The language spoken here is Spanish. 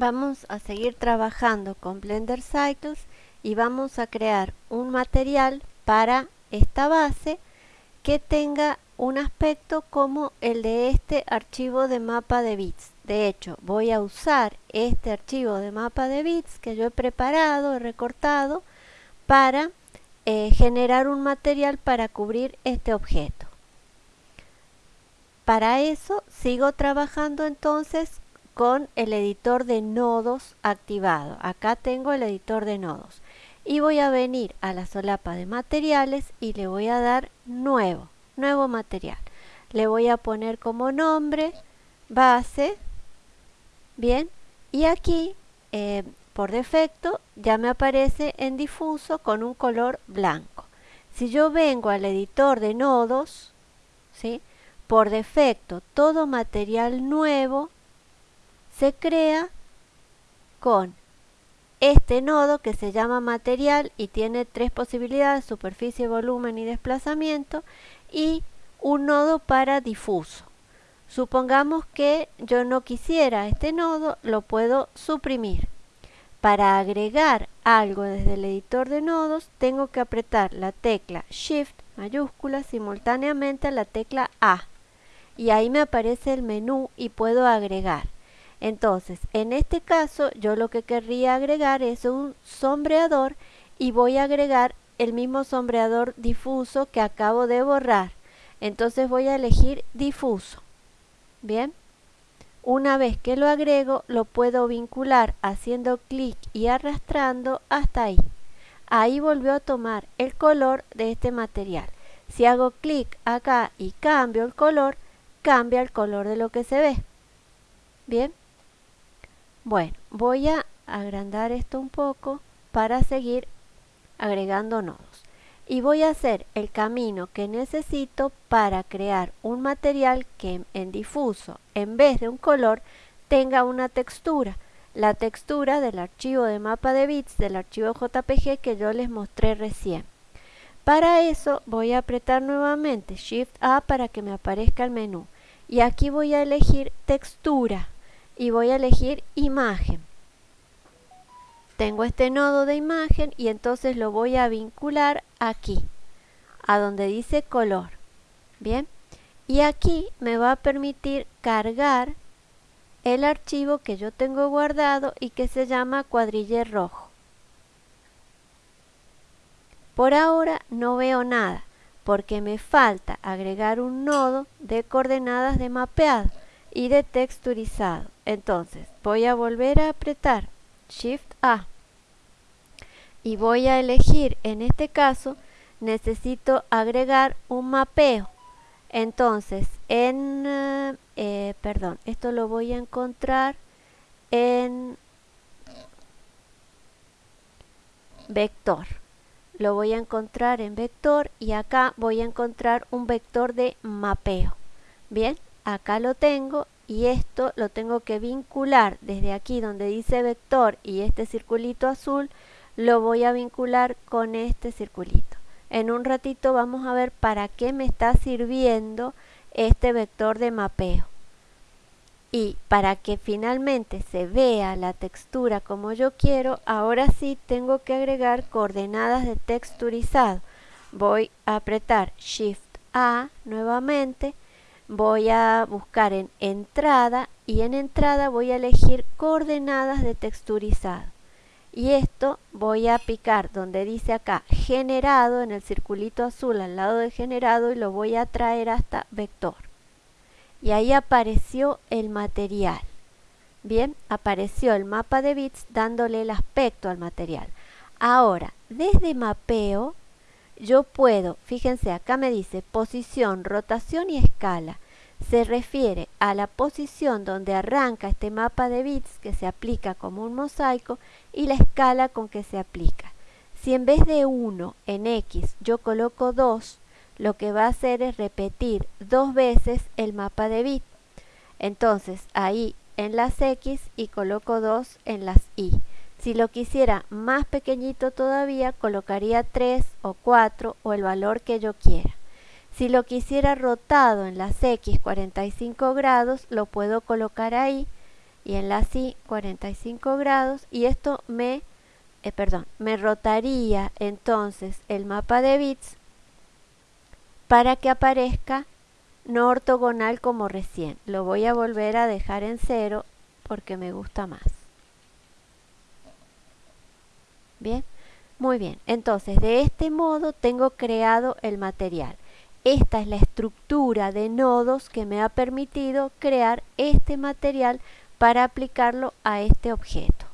Vamos a seguir trabajando con Blender Cycles y vamos a crear un material para esta base que tenga un aspecto como el de este archivo de mapa de bits. De hecho, voy a usar este archivo de mapa de bits que yo he preparado, he recortado, para eh, generar un material para cubrir este objeto. Para eso sigo trabajando entonces con el editor de nodos activado. Acá tengo el editor de nodos. Y voy a venir a la solapa de materiales y le voy a dar nuevo, nuevo material. Le voy a poner como nombre base, bien, y aquí eh, por defecto ya me aparece en difuso con un color blanco. Si yo vengo al editor de nodos, ¿sí? por defecto todo material nuevo se crea con este nodo que se llama material y tiene tres posibilidades, superficie, volumen y desplazamiento y un nodo para difuso. Supongamos que yo no quisiera este nodo, lo puedo suprimir. Para agregar algo desde el editor de nodos tengo que apretar la tecla Shift mayúscula simultáneamente a la tecla A y ahí me aparece el menú y puedo agregar. Entonces, en este caso, yo lo que querría agregar es un sombreador y voy a agregar el mismo sombreador difuso que acabo de borrar. Entonces voy a elegir difuso. Bien. Una vez que lo agrego, lo puedo vincular haciendo clic y arrastrando hasta ahí. Ahí volvió a tomar el color de este material. Si hago clic acá y cambio el color, cambia el color de lo que se ve. Bien. Bueno, voy a agrandar esto un poco para seguir agregando nodos. Y voy a hacer el camino que necesito para crear un material que en difuso, en vez de un color, tenga una textura. La textura del archivo de mapa de bits del archivo JPG que yo les mostré recién. Para eso voy a apretar nuevamente Shift A para que me aparezca el menú. Y aquí voy a elegir textura y voy a elegir imagen. Tengo este nodo de imagen y entonces lo voy a vincular aquí, a donde dice color. Bien, y aquí me va a permitir cargar el archivo que yo tengo guardado y que se llama cuadriller rojo. Por ahora no veo nada porque me falta agregar un nodo de coordenadas de mapeado y de texturizado. Entonces voy a volver a apretar Shift A y voy a elegir en este caso necesito agregar un mapeo. Entonces en, eh, perdón, esto lo voy a encontrar en vector. Lo voy a encontrar en vector y acá voy a encontrar un vector de mapeo. Bien, acá lo tengo y esto lo tengo que vincular desde aquí donde dice vector y este circulito azul lo voy a vincular con este circulito. En un ratito vamos a ver para qué me está sirviendo este vector de mapeo. Y para que finalmente se vea la textura como yo quiero, ahora sí tengo que agregar coordenadas de texturizado. Voy a apretar Shift A nuevamente voy a buscar en entrada y en entrada voy a elegir coordenadas de texturizado. Y esto voy a picar donde dice acá generado en el circulito azul al lado de generado y lo voy a traer hasta vector. Y ahí apareció el material. Bien apareció el mapa de bits dándole el aspecto al material. Ahora desde mapeo yo puedo, fíjense acá me dice posición, rotación y escala. Se refiere a la posición donde arranca este mapa de bits que se aplica como un mosaico y la escala con que se aplica. Si en vez de 1 en X yo coloco 2, lo que va a hacer es repetir dos veces el mapa de bit. Entonces ahí en las X y coloco 2 en las Y. Si lo quisiera más pequeñito todavía, colocaría 3 o 4 o el valor que yo quiera. Si lo quisiera rotado en las X 45 grados, lo puedo colocar ahí y en la sí 45 grados y esto me, eh, perdón, me rotaría entonces el mapa de bits para que aparezca no ortogonal como recién. Lo voy a volver a dejar en cero porque me gusta más. Bien, muy bien. Entonces, de este modo tengo creado el material. Esta es la estructura de nodos que me ha permitido crear este material para aplicarlo a este objeto.